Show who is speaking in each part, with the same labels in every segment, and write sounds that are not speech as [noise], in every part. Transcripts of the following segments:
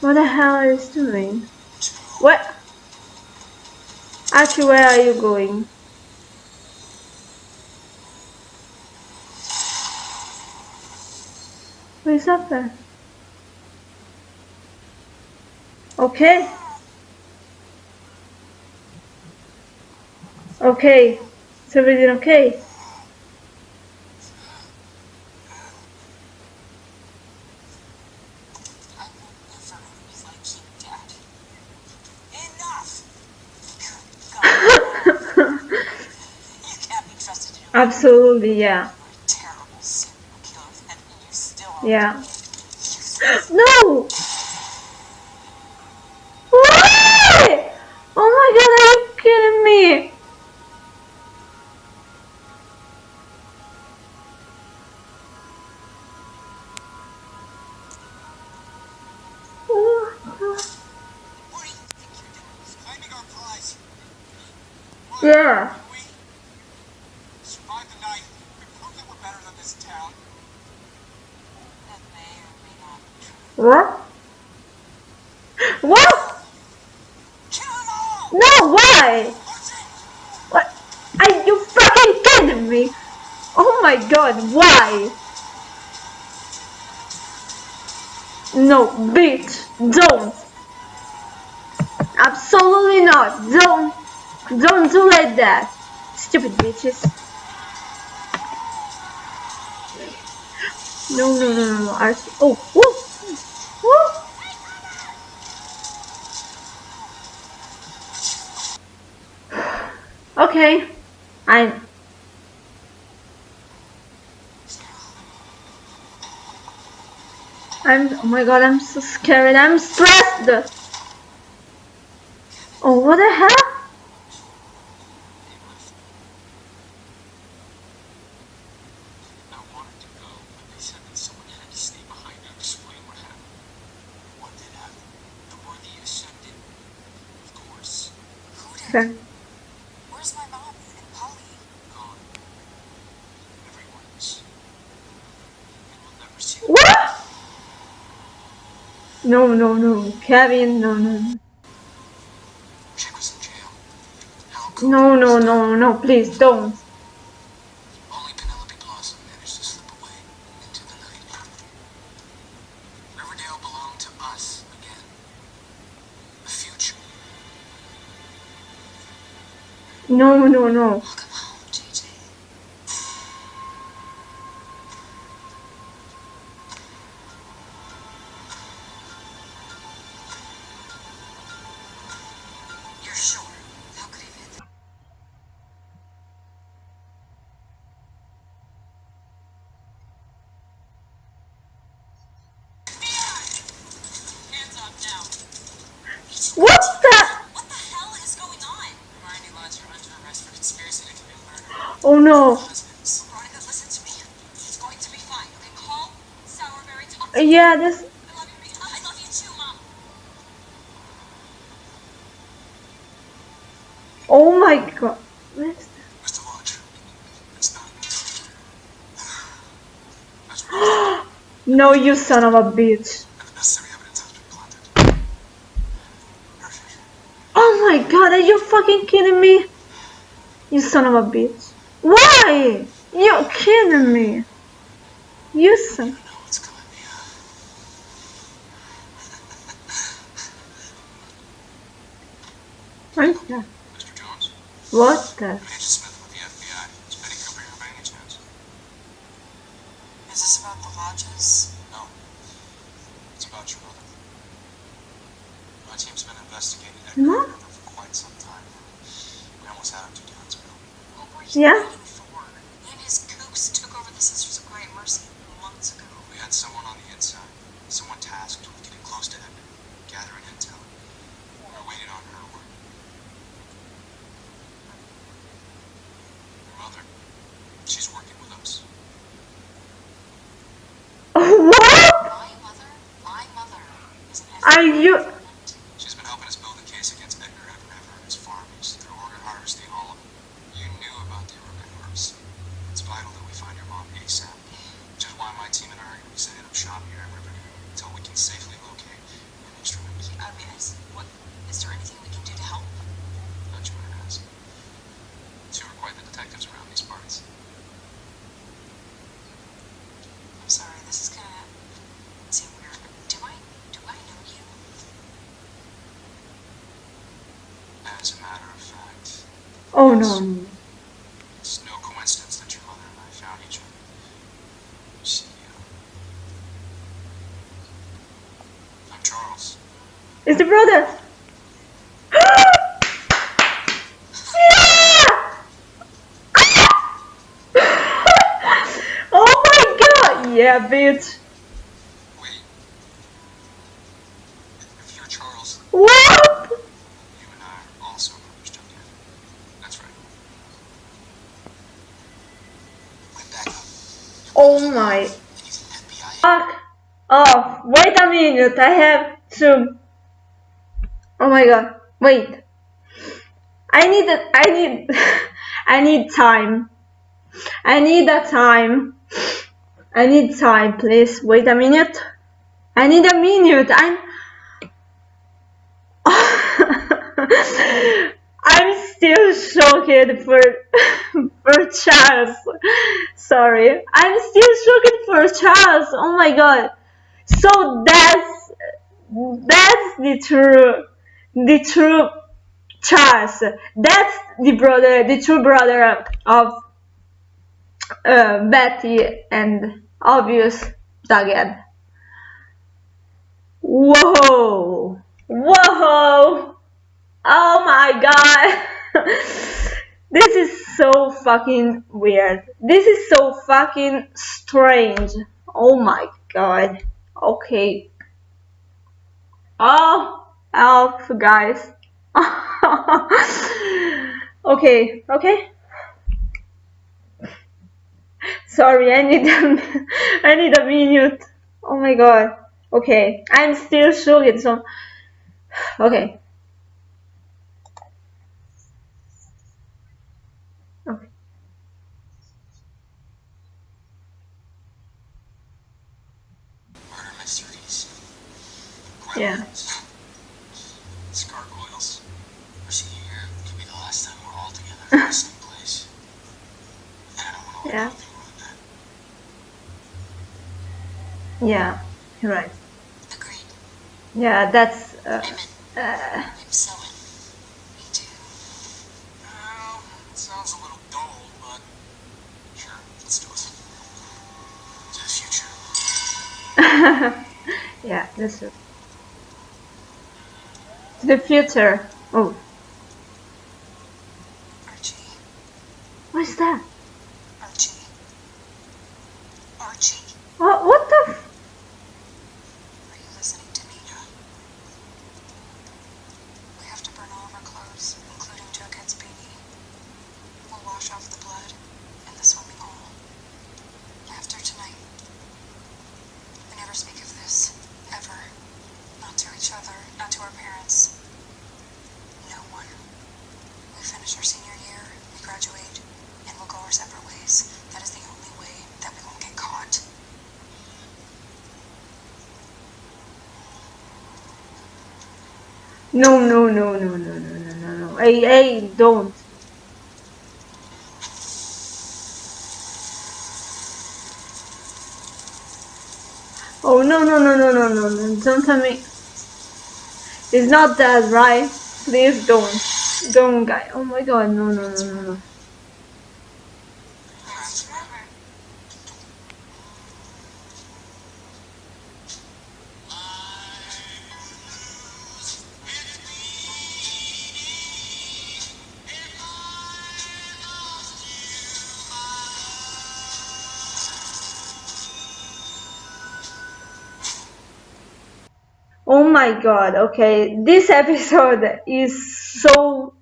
Speaker 1: What the hell are you doing? What? Actually, where are you going? What is up there? Okay. Okay. Is everything okay? Absolutely, yeah. Yeah. No! Why? Oh my god, are you kidding me? Yeah. What? What? Why? What? Are you fucking kidding me? Oh my god, why? No, bitch, don't. Absolutely not. Don't, don't do like that. Stupid bitches. No, no, no, no, no. Oh, whoa. Okay, I'm. I'm. Oh my god, I'm so scared. I'm stressed. Oh, what the hell? Okay.
Speaker 2: Where's my mom and Polly?
Speaker 3: Gone. Everyone is. And we'll never see them.
Speaker 1: What? No, no, no. Kevin, no, no.
Speaker 3: Chic was in jail.
Speaker 1: No, no, no, no, please don't.
Speaker 3: only Penelope Blossom managed to slip away into the night. Riverdale belonged to us again. The future.
Speaker 1: No, no, no.
Speaker 2: Love you too, Mom.
Speaker 1: Oh my god.
Speaker 3: It's not. That's
Speaker 1: No, you son of a bitch. Oh my god, are you fucking kidding me? You son of a bitch. Why? You're kidding me. You son.
Speaker 3: You know what's coming, Mia. Mr. Jones.
Speaker 1: What the?
Speaker 3: Agent Smith with the FBI. Is Betty Cooper here by any chance?
Speaker 2: Is this about the lodges?
Speaker 3: No. It's about your mother. My team's been investigating
Speaker 1: Huh?
Speaker 3: For quite some time. We almost had him to Downsville.
Speaker 2: What were you
Speaker 1: Yeah?
Speaker 2: waiting for? And his kooks took over the Sisters of Quiet Mercy months ago.
Speaker 3: We had someone on the inside, someone tasked with getting close to Edgar, gathering intel. We're waiting on her word. Your mother, she's working with us. [laughs]
Speaker 1: What?
Speaker 2: My mother, my mother,
Speaker 1: Are you?
Speaker 3: She's been helping us build a case against Edgar Evernever and his farmers through organ harvesting all of them. You knew about the organ harvesting. It's vital that we find your mom ASAP. Which is why my team and I are going to be setting up shop here at Riverdale until we can safely locate and extract
Speaker 2: I mean, is, what, is there anything we can do to help?
Speaker 3: Bet you might ask. Two are quite the detectives around these parts.
Speaker 2: I'm sorry, this is gonna seem weird, but do I, do I know you?
Speaker 3: As a matter of fact,
Speaker 1: Oh no.
Speaker 3: it's no coincidence that your mother and I found each other. See, uh, I'm Charles.
Speaker 1: It's the brother. [laughs] [laughs] oh my god! Yeah, bitch.
Speaker 3: Wait. If you're Charles,
Speaker 1: What?
Speaker 3: you and I are also brothers, Jughead. That's right. Wait, back up.
Speaker 1: Oh my. Fuck off. Wait a minute. I have to. Oh my god. Wait. I need a, I need [laughs] I need time. I need a time. I need time, please. Wait a minute. I need a minute. I'm [laughs] I'm still shocked for [laughs] for Charles. Sorry. I'm still shocked for Charles. Oh my god. So that's that's the true the true Charles. That's the brother the true brother of uh, Betty and obvious Duggan. Whoa! Whoa! Oh my god! [laughs] this is so fucking weird. This is so fucking strange. Oh my god. Okay. Oh, help, guys. [laughs] okay, okay. Sorry, I need a, [laughs] I need a minute. Oh my god. Okay, I'm still shocked. So. [sighs] Okay. Yeah.
Speaker 3: Gargoyles. Our senior year could be the last time we're all together [laughs] in the same place. And I don't want
Speaker 1: Yeah.
Speaker 3: anything ruin that.
Speaker 1: Yeah, you're right.
Speaker 2: Agreed.
Speaker 1: Yeah, that's. Uh, uh,
Speaker 2: I'm so in.
Speaker 3: The future.
Speaker 1: Oh,
Speaker 2: Archie.
Speaker 1: what's that?
Speaker 2: Archie. Archie.
Speaker 1: What? What the? F-
Speaker 2: Are you listening to me? We have to burn all of our clothes, including Jughead's beanie. We'll wash off the blood in the swimming hole. After tonight. We never speak of this. Ever. Not to each other, not to our parents. No one. We finish our senior year, we graduate, and we'll go our separate ways. That is the only way that we won't get caught.
Speaker 1: No, no, no, no, no, no, no, no, no. Hey, hey, don't. Oh no, no, no, no, no, no, no! Don't tell me. It's not that, right? Please don't, don't, guy. Oh my god, no, no, no, no, no. Oh my god, okay. This [laughs] episode is so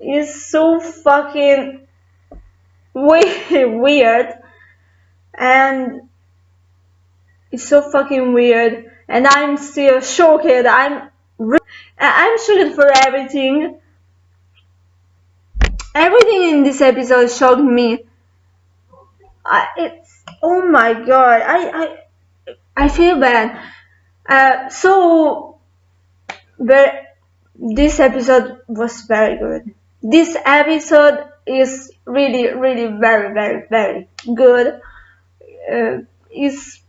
Speaker 1: is so fucking we- [laughs] weird and it's so fucking weird and I'm still shocked. I'm I'm shocked for everything. Everything in this episode shocked me. I, it's oh my god. I I I feel bad. Uh, so, this episode was very good. This episode is really, really very, very, very good. Uh, is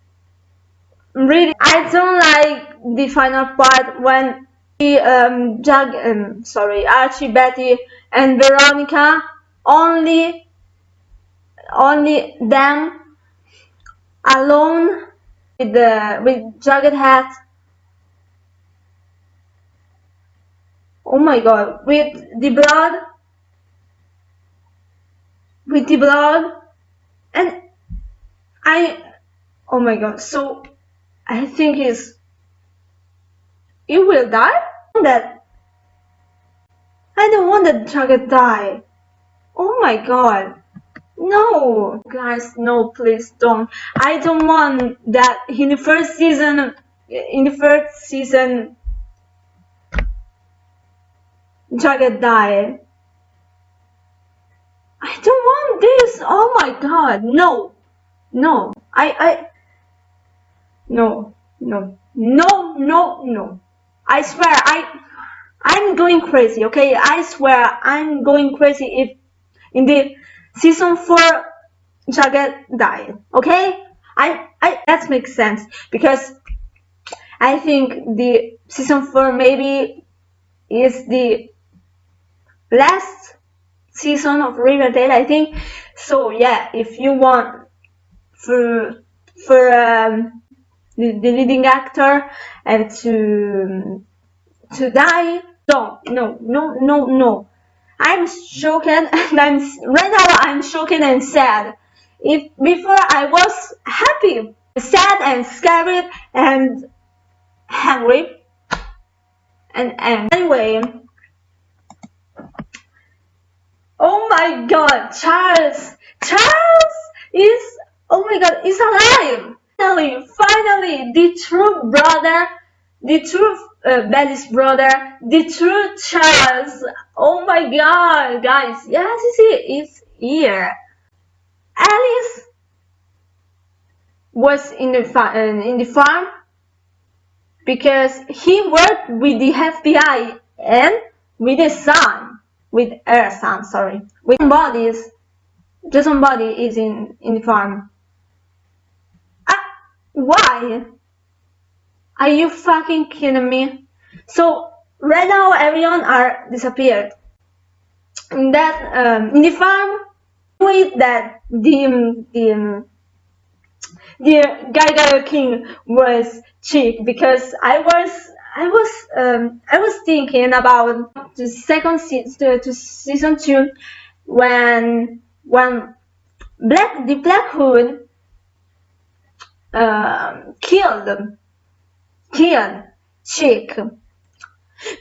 Speaker 1: really I don't like the final part when the um, Jag, um sorry Archie, Betty, and Veronica only only them alone with the with Jughead oh my god. With the blood. With the blood. And I oh my god. So I think he's he will die? That I don't want that Jughead die oh my god no, guys, no, please don't. I don't want that in the first season. In the first season, Jughead died. I don't want this. Oh my god, no, no. I, I, no, no, no, no, no. I swear, I, I'm going crazy. Okay, I swear, I'm going crazy if in the season 4 Jughead died. Okay? I, I that makes sense because I think the season 4 maybe is the last season of Riverdale I think so yeah if you want for for um, the, the leading actor and to to die don't no no no no I'm shaken and I'm right now I'm shaken and sad. If before I was happy, sad and scared and hungry. And, and anyway, oh my god, Charles, Charles is, oh my god, is alive. Finally, finally, the true brother, the true uh, Betty's brother, the true Charles. Oh my god, guys. Yes, it's here. Alice was in the, uh, in the farm because he worked with the FBI and with his son, with her son, sorry, with bodies. Jason body is in, in the farm. Uh, why? Are you fucking kidding me? So right now everyone are disappeared. In that um, in the farm, with that the the the Gaga King was cheap because I was I was um, I was thinking about the second season to season two when when Black the Black Hood uh, killed killed Chic.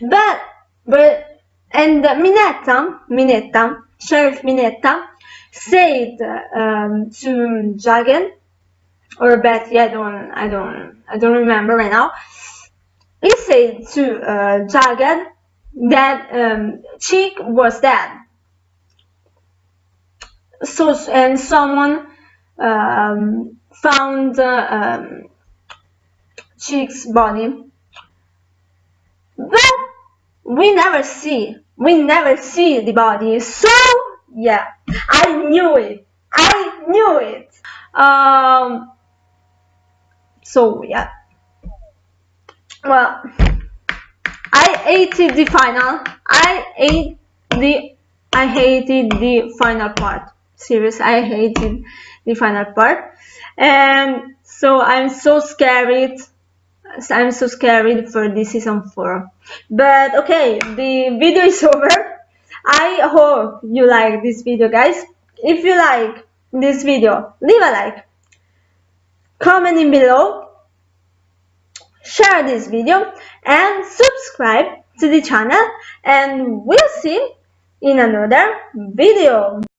Speaker 1: But, but, and Minetta, Minetta, Sheriff Minetta, said um, to Jughead or Betty, I don't, I don't, I don't remember right now. He said to uh, Jughead that um, Chic was dead. So, and someone um, found uh, um, Chic's body. But we never see, we never see the body. So, yeah, I knew it. I knew it. Um, so, yeah. Well, I hated the final. I ate the, I hated the final part. Serious, I hated the final part. And so I'm so scared I'm so scared for this season 4. But okay, the video is [laughs] over. I hope you like this video guys. If you like this video, leave a like. Comment in below. Share this video and subscribe to the channel and we'll see in another video.